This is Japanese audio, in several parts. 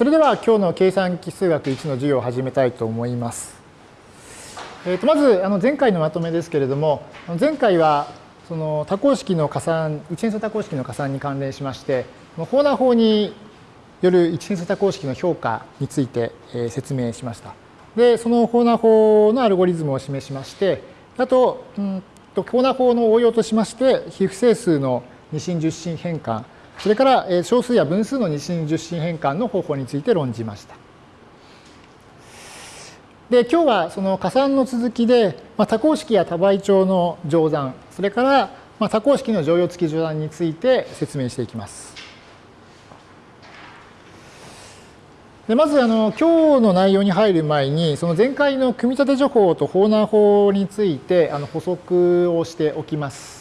それでは今日の計算機数学1の授業を始めたいと思います。えー、とまずあの前回のまとめですけれども前回はその多項式の加算一変数多項式の加算に関連しましてホーナー法による一変数多項式の評価について説明しました。でそのホーナー法のアルゴリズムを示しましてあと,、うん、とホーナー法の応用としまして非不整数の二進十進変換それから小数や分数の二進十進変換の方法について論じました。で今日はその加算の続きで、まあ、多項式や多倍長の乗算それから、まあ、多項式の乗用付き乗算について説明していきます。でまずあの今日の内容に入る前にその前回の組み立て情報とホーナー法についてあの補足をしておきます。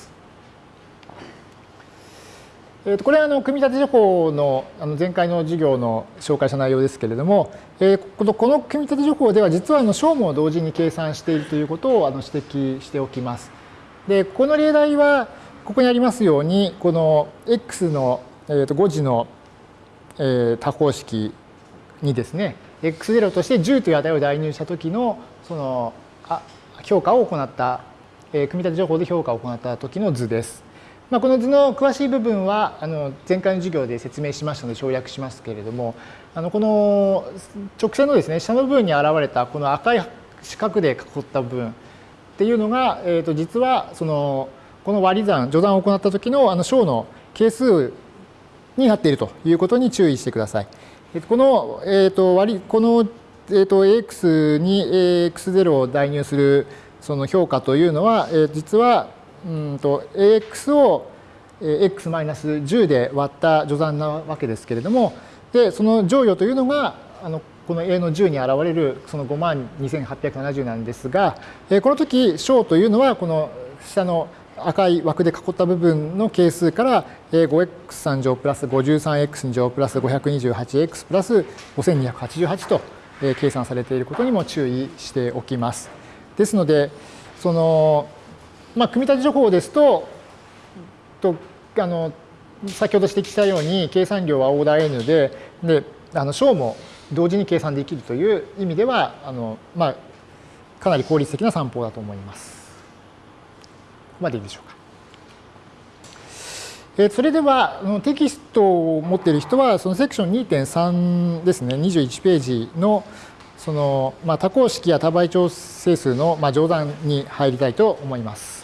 えー、とこれはあの組み立て情報のあの前回の授業の紹介した内容ですけれども、えー、このこの組み立て情報では実はあの小も同時に計算しているということをあの指摘しておきます。でこの例題はここにありますようにこの x の、えー、と5次の、えー、多項式にですね x0 として10という値を代入した時のそのあ評価を行った、えー、組み立て情報で評価を行った時の図です。まあ、この図の詳しい部分はあの前回の授業で説明しましたので省略しますけれどもあのこの直線のですね下の部分に現れたこの赤い四角で囲った部分っていうのが、えー、と実はそのこの割り算序断を行った時のあの小の係数になっているということに注意してください。この,、えー、と割この、えー、と AX に AX0 を代入するその評価というのは、えー、実はうんと ax を x-10 で割った序算なわけですけれどもでその乗与というのがあのこの a の10に現れるその5万2870なんですがこの時小というのはこの下の赤い枠で囲った部分の係数から 5x3 乗プラス 53x2 乗プラス 528x プラス5288と計算されていることにも注意しておきます。ですのでそのまあ、組み立て情報ですと、とあの先ほど指摘したように計算量はオーダー N で、であの小も同時に計算できるという意味では、あのまあ、かなり効率的な散歩だと思います。ここまでいいでしょうか。えそれではテキストを持っている人はそのセクション2.3ですね21ページのその、まあ、多項式や多倍長整数の、まあ、乗算に入りたいと思います。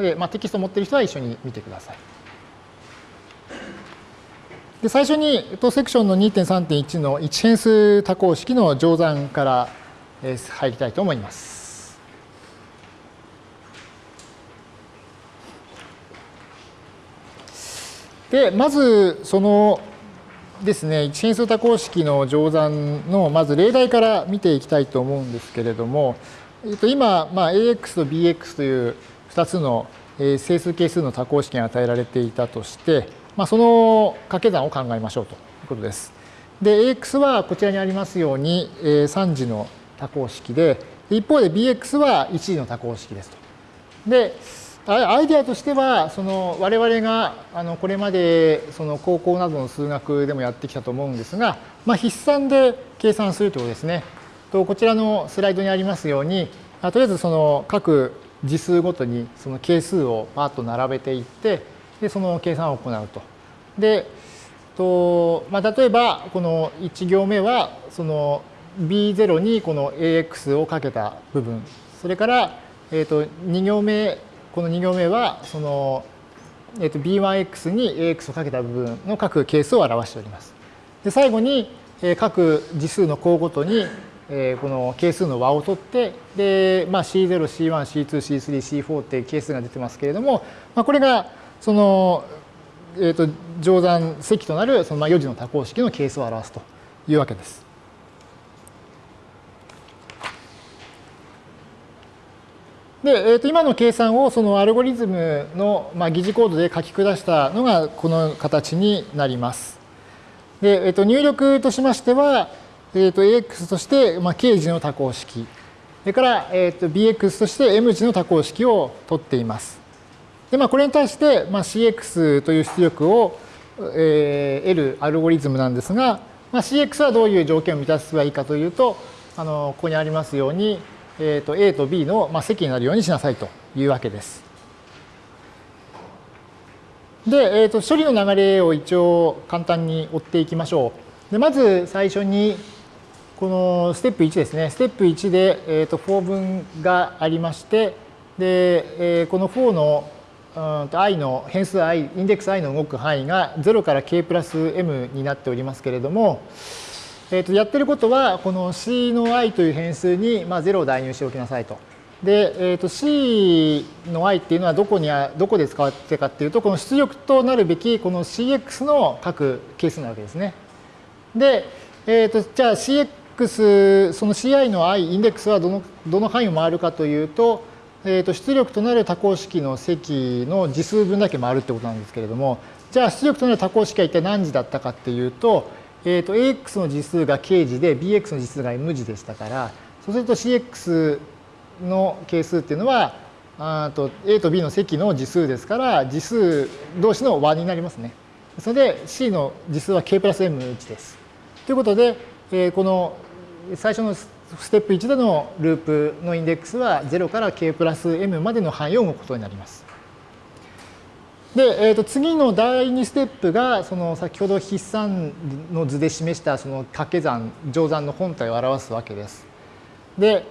で、まあ、テキストを持っている人は一緒に見てください。で最初にとセクションの2.3.1の一変数多項式の乗算から入りたいと思います。でまずそのですね一変数多項式の乗算のまず例題から見ていきたいと思うんですけれども、えっと、今、まあ、AX と BX という2つの整数係数の多項式が与えられていたとして、まあ、その掛け算を考えましょうということです。で、AX はこちらにありますように3次の多項式で、一方で BX は1次の多項式ですと。で、アイデアとしては、その我々があのこれまでその高校などの数学でもやってきたと思うんですが、まあ、筆算で計算するということですね。とこちらのスライドにありますように、とりあえずその各次数ごとにその係数をパーッと並べていってでその計算を行うと。でと、まあ、例えばこの1行目はその B0 にこの AX をかけた部分それから、えー、と2行目この2行目はその、えー、と B1X に AX をかけた部分の各係数を表しております。で最後に各次数の項ごとにえこの係数の和を取ってで、まあ、C0、C1、C2、C3、C4 って係数が出てますけれども、まあ、これがその、えー、と乗算積となるその4次の多項式の係数を表すというわけです。で、えー、と今の計算をそのアルゴリズムの、まあ、疑似コードで書き下したのがこの形になります。で、えー、と入力としましては、えー、と AX として、まあ、K 字の多項式、それから、えー、と BX として M 字の多項式を取っています。で、まあ、これに対して、まあ、CX という出力を、えー、得るアルゴリズムなんですが、まあ、CX はどういう条件を満たせばいいかというと、あのここにありますように、えー、と A と B の、まあ、積になるようにしなさいというわけです。で、えー、と処理の流れを一応簡単に追っていきましょう。でまず最初にこのステップ1ですね。ステップ1で、えー、と4分がありまして、で、えー、この4のうんと i の変数 i、インデックス i の動く範囲が0から k プラス m になっておりますけれども、えー、とやってることは、この c の i という変数に、まあ、0を代入しておきなさいと。で、えー、と c の i っていうのはどこにどこで使われてるかっていうと、この出力となるべきこの cx の各係数なわけですね。で、えー、とじゃあ cx、その ci の i、インデックスはどのどの範囲を回るかというと、えー、と出力となる多項式の積の次数分だけ回るってことなんですけれども、じゃあ出力となる多項式は一体何時だったかっていうと、えー、と ax の次数が k 時で bx の次数が m 時でしたから、そうすると cx の係数っていうのは、あと a と b の積の次数ですから、次数同士の和になりますね。それで c の次数は k プラス m 値です。ということで、え、この最初のステップ1でのループのインデックスは0から k プラス m までの範囲を動くことになります。で、えー、と次の第2ステップがその先ほど筆算の図で示したその掛け算乗算の本体を表すわけです。で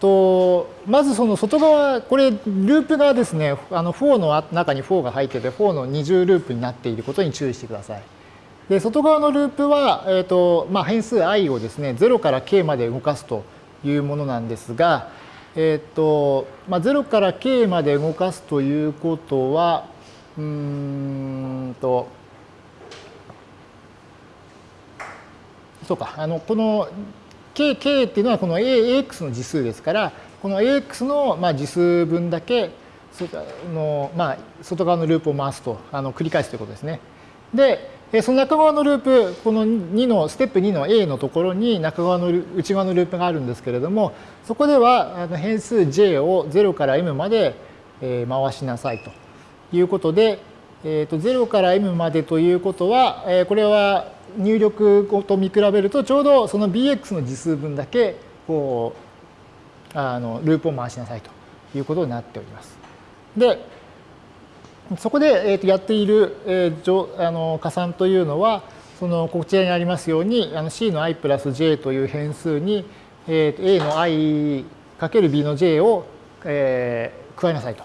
とまずその外側これループがですねあの4の中に4が入ってて4の二重ループになっていることに注意してください。で外側のループは、えーとまあ、変数 i をですね0から k まで動かすというものなんですが、えーとまあ、0から k まで動かすということはうんとそうかあのこの k, k っていうのはこの ax の次数ですからこの ax のまあ次数分だけの、まあ、外側のループを回すとあの繰り返すということですね。でその中側のループこの2のステップ2の A のところに中側の内側のループがあるんですけれどもそこでは変数 j を0から m まで回しなさいということで、えー、と0から m までということは、えこれは入力と見比べるとちょうどその bx の次数分だけこうあのループを回しなさいということになっております。でそこで、えー、とやっている、えー、あの加算というのはそのこちらにありますようにあの c の i プラス j という変数に、えー、a の i かける b の j を、えー、加えなさいと。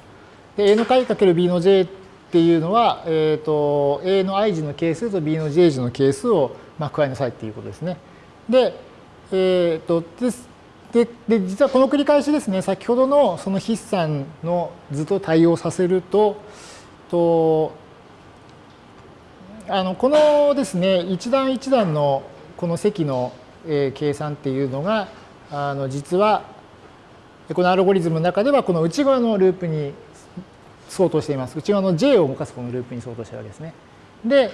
で a の i かける b の j っていうのは、えーと、A の i 字の係数と B の j 字の係数を、まあ、加えなさいっていうことですね。で、えーとで、でで実はこの繰り返しですね先ほどのその筆算の図と対応させるととあのこのですね一段一段のこの積の、え、計算っていうのがあの実はこのアルゴリズムの中ではこの内側のループに相当しています。内側の J を動かすこのループに相当してるわけですね。で、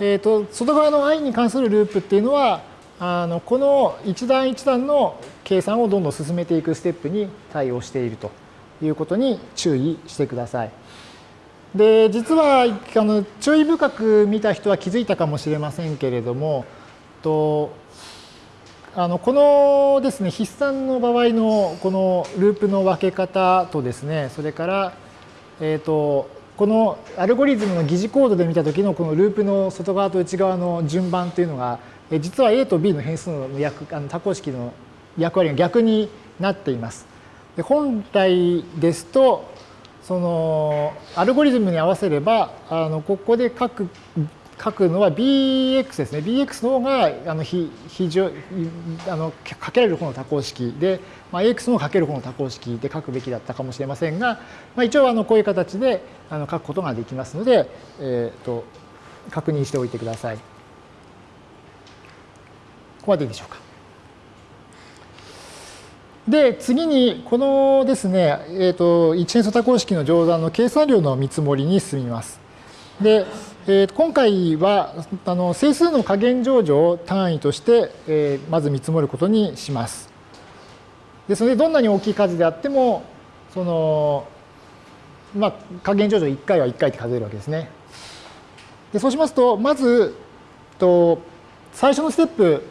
えーと、外側の i に関するループっていうのはあのこの一段一段の計算をどんどん進めていくステップに対応しているということに注意してください。で実はあの注意深く見た人は気づいたかもしれませんけれどもとあのこのですね筆算の場合のこのループの分け方とですねそれからえーと、このアルゴリズムの疑似コードで見た時のこのループの外側と内側の順番というのが実は A と B の変数の役あの多項式の役割が逆になっています。で本来ですとそのアルゴリズムに合わせればあのここで書く書くのは bx ですね。bx の方があの非非常あのかけられる方の多項式で、まあ、ax もかける方の多項式で書くべきだったかもしれませんが、まあ、一応あのこういう形であの書くことができますので、えー、と確認しておいてください。ここまでいいでしょうか。で、次に、このですね、えっ、ー、と、一変素多項式の乗算の計算量の見積もりに進みます。で、えー、今回はあの整数の加減乗除を単位として、えー、まず見積もることにします。ですので、どんなに大きい数であっても、その、まあ、加減乗除1回は1回って数えるわけですね。でそうしますと、まず、と最初のステップ、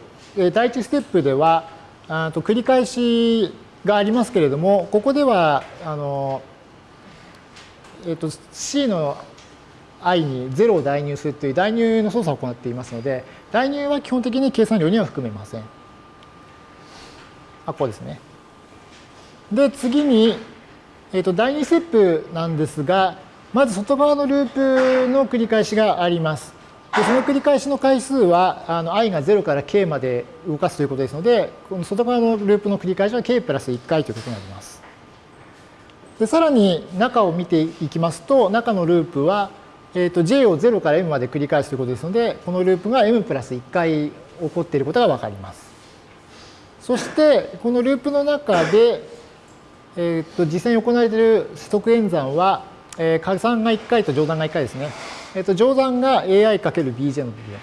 第1ステップでは、あと繰り返しがありますけれども、ここでは、あの、えっ、と、C の i に0を代入するという代入の操作を行っていますので、代入は基本的に計算量には含めません。あ、こうですね。で、次に、えっ、と、第2ステップなんですが、まず外側のループの繰り返しがあります。でその繰り返しの回数はあの i が0から k まで動かすということですので、この外側のループの繰り返しは k プラス1回ということになります。でさらに中を見ていきますと、中のループは、えー、と j を0から m まで繰り返すということですので、このループが m プラス1回起こっていることがわかります。そして、このループの中で、えー、と実際に行われている即演算は、えー、加算が1回と乗算が1回ですね。えー、と乗算が ai×bj の部分。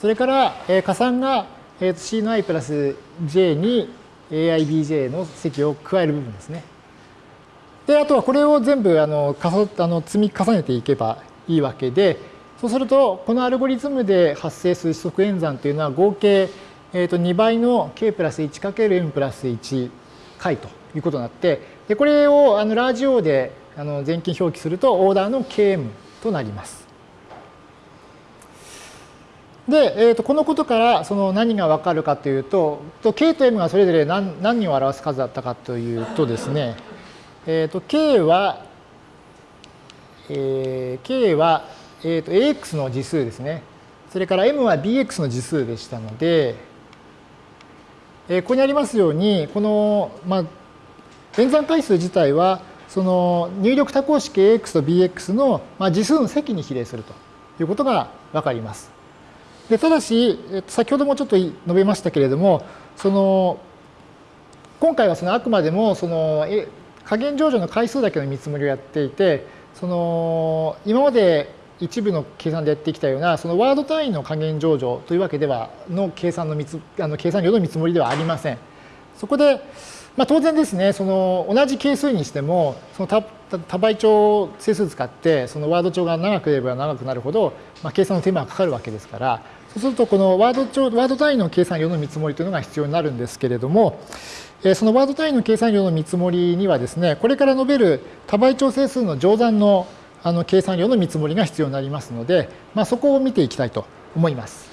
それから、えー、加算が、えー、と c の i プラス j に aibj の積を加える部分ですね。で、あとはこれを全部あのあの積み重ねていけばいいわけで、そうすると、このアルゴリズムで発生する即演算というのは合計、えー、と2倍の k プラス 1×m プラス1回ということになって、でこれをあのラージ O であの全近表記するとオーダーの km となります。で、えー、とこのことからその何がわかるかというと、と k と m がそれぞれ何何を表す数だったかというとですね、えー、と k は、えー、k は、えー、と ax の次数ですね。それから m は bx の次数でしたので、えー、ここにありますように、この、まあ、演算回数自体は、その入力多項式 ax と bx のまあ次数の積に比例するということがわかります。でただし、先ほどもちょっと述べましたけれども、その今回はそのあくまでもその加減乗除の回数だけの見積もりをやっていて、その今まで一部の計算でやってきたようなそのワード単位の加減乗除というわけではの計算のあの計算量の見積もりではありません。そこでまあ、当然ですね、その同じ係数にしても、その多多倍長整数使って、そのワード帳が長くれば長くなるほど、まあ、計算の手間がかかるわけですから、そうするとこのワード帳、ワード単位の計算量の見積もりというのが必要になるんですけれども、そのワード単位の計算量の見積もりにはですね、これから述べる多倍調整数の乗算のあの計算量の見積もりが必要になりますので、まあ、そこを見ていきたいと思います。